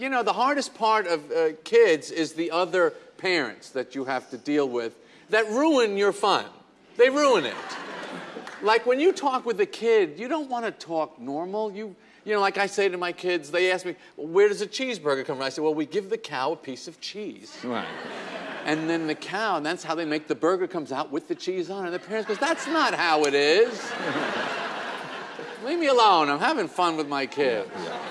you know, the hardest part of uh, kids is the other parents that you have to deal with that ruin your fun. They ruin it. like when you talk with a kid, you don't want to talk normal. You, you know, like I say to my kids, they ask me, where does a cheeseburger come from? I say, well, we give the cow a piece of cheese. Right. And then the cow, and that's how they make the burger comes out with the cheese on it. And the parents goes, that's not how it is. Leave me alone. I'm having fun with my kids. Yeah.